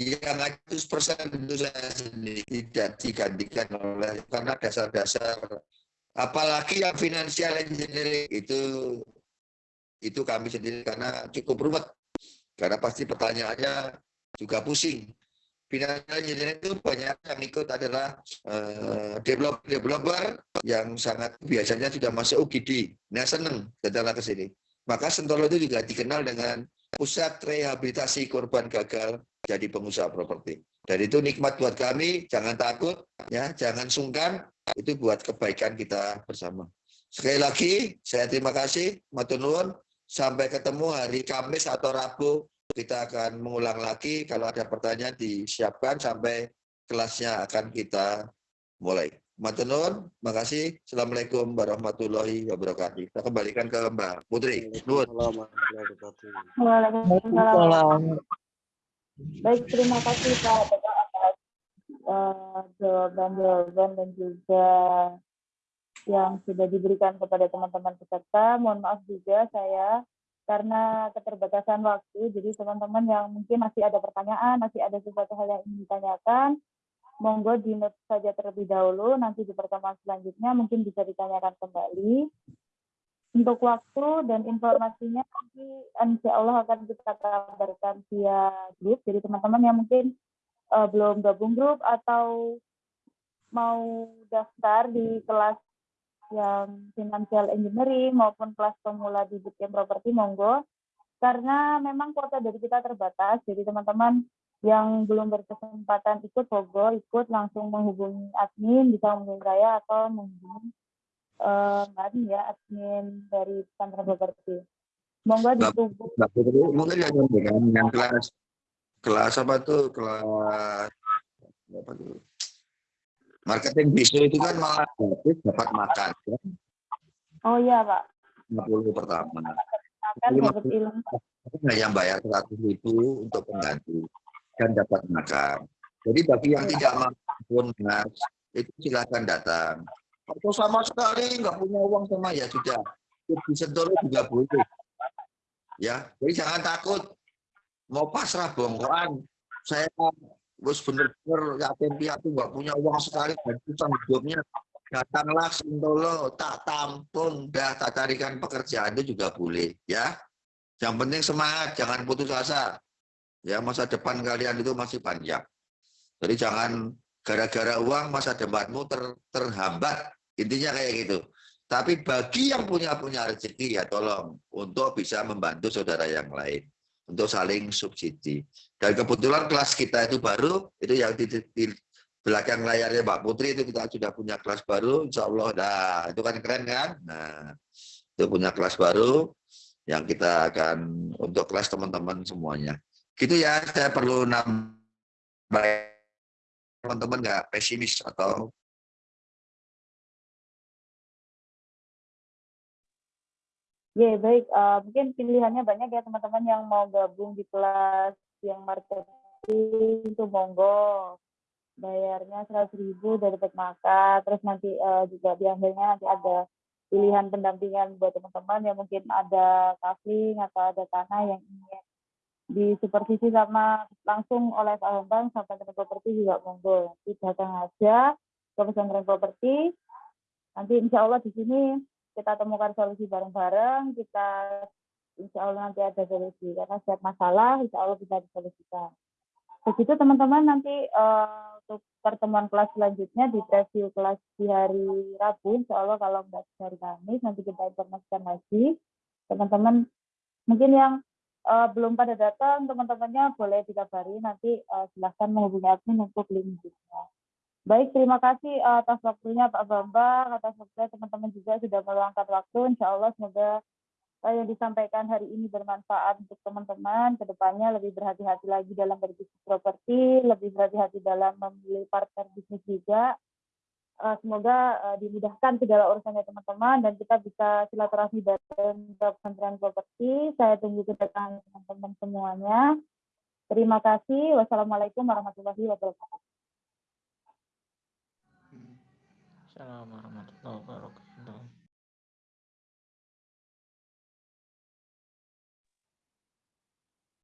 yang 100% tentu saya sendiri tidak digantikan oleh karena dasar-dasar apalagi yang financial engineering itu itu kami sendiri karena cukup rumit karena pasti pertanyaannya juga pusing. Financial engineering itu banyak yang ikut adalah uh, developer developer yang sangat biasanya sudah masuk UGD nah seneng datanglah ke sini. Maka Sentolo itu juga dikenal dengan pusat rehabilitasi korban gagal jadi pengusaha properti. Dan itu nikmat buat kami, jangan takut, ya, jangan sungkan, itu buat kebaikan kita bersama. Sekali lagi, saya terima kasih, Matunun. Sampai ketemu hari Kamis atau Rabu, kita akan mengulang lagi. Kalau ada pertanyaan disiapkan sampai kelasnya akan kita mulai. Matunun, makasih. Assalamualaikum warahmatullahi wabarakatuh. Kita kembalikan ke Mbak Putri. Waalaikumsalam. Baik, terima kasih Pak atas uh, jawaban-jawaban dan juga yang sudah diberikan kepada teman-teman peserta. Mohon maaf juga saya karena keterbatasan waktu, jadi teman-teman yang mungkin masih ada pertanyaan, masih ada sesuatu hal yang ingin ditanyakan, monggo di note saja terlebih dahulu, nanti di pertemuan selanjutnya mungkin bisa ditanyakan kembali untuk waktu dan informasinya nanti insya Allah akan kita kabarkan via grup. Jadi teman-teman yang mungkin uh, belum gabung grup atau mau daftar di kelas yang financial engineering maupun kelas pemula di bootcamp properti monggo. Karena memang kuota dari kita terbatas, jadi teman-teman yang belum berkesempatan ikut, monggo ikut langsung menghubungi admin, bisa menghubungi saya atau menghubungi uh, ya admin dari Tantra Properti. Monggo ditunggu. Mungkin yang yang kelas kelas apa tuh kelas apa tuh marketing bisnis itu kan malah gratis dapat makan ya. Oh iya Pak. 50 pertama. Makan dapat ilmu. Yang bayar 100 ribu untuk pengganti dan dapat makan. Jadi bagi yang tidak mampu mas itu silakan datang atau sama sekali nggak punya uang sama ya sudah di Sentolo juga boleh ya jadi jangan takut mau pasrah bongkoan saya bos bener-bener yatim piatu nggak punya uang sekali dan susah hidupnya. Datanglah Sentolo tak tampung dah tak carikan pekerjaan itu juga boleh ya. Yang penting semangat jangan putus asa. Ya masa depan kalian itu masih panjang. Jadi jangan gara-gara uang masa depanmu ter, terhambat. Intinya kayak gitu. Tapi bagi yang punya punya rezeki ya tolong untuk bisa membantu saudara yang lain. Untuk saling subsidi dan kebetulan kelas kita itu baru itu yang di, di belakang layarnya Mbak Putri itu kita sudah punya kelas baru Insya Allah nah itu kan keren kan nah itu punya kelas baru yang kita akan untuk kelas teman-teman semuanya. Gitu ya, saya perlu nambah teman-teman nggak pesimis atau Ya, baik. Uh, mungkin pilihannya banyak ya teman-teman yang mau gabung di kelas yang marketing itu monggo. Bayarnya seratus ribu dari dapat makan. Terus nanti uh, juga akhirnya nanti ada pilihan pendampingan buat teman-teman yang mungkin ada kafling atau ada tanah yang ingin disupervisi sama langsung oleh Pak Bambang sampai ke properti juga monggo. Nanti datang aja ke pesantren properti. Nanti insya Allah di sini kita temukan solusi bareng-bareng, kita insya Allah nanti ada solusi. Karena setiap masalah insya Allah bisa disolusikan. Begitu teman-teman nanti uh, untuk pertemuan kelas selanjutnya di preview kelas di hari Rabu, insya Allah kalau nggak hari Kamis nanti kita informasikan lagi. Teman-teman mungkin yang uh, belum pada datang, teman-temannya boleh dikabari nanti uh, silahkan menghubungi admin untuk link juga. Baik, terima kasih eh, atas waktunya Pak Bambang, atas waktunya teman-teman juga sudah meluangkan waktu. Insya Allah semoga yang disampaikan hari ini bermanfaat untuk teman-teman. Ke depannya lebih berhati-hati lagi dalam berbisnis properti, lebih berhati-hati dalam memilih partner bisnis juga. Eh, semoga eh, dimudahkan segala urusannya teman-teman dan kita bisa silaturahmi dan Kementerian Properti. Saya tunggu kedatangan teman-teman semuanya. Terima kasih. Wassalamualaikum warahmatullahi wabarakatuh. Assalamualaikum warahmatullahi wabarakatuh.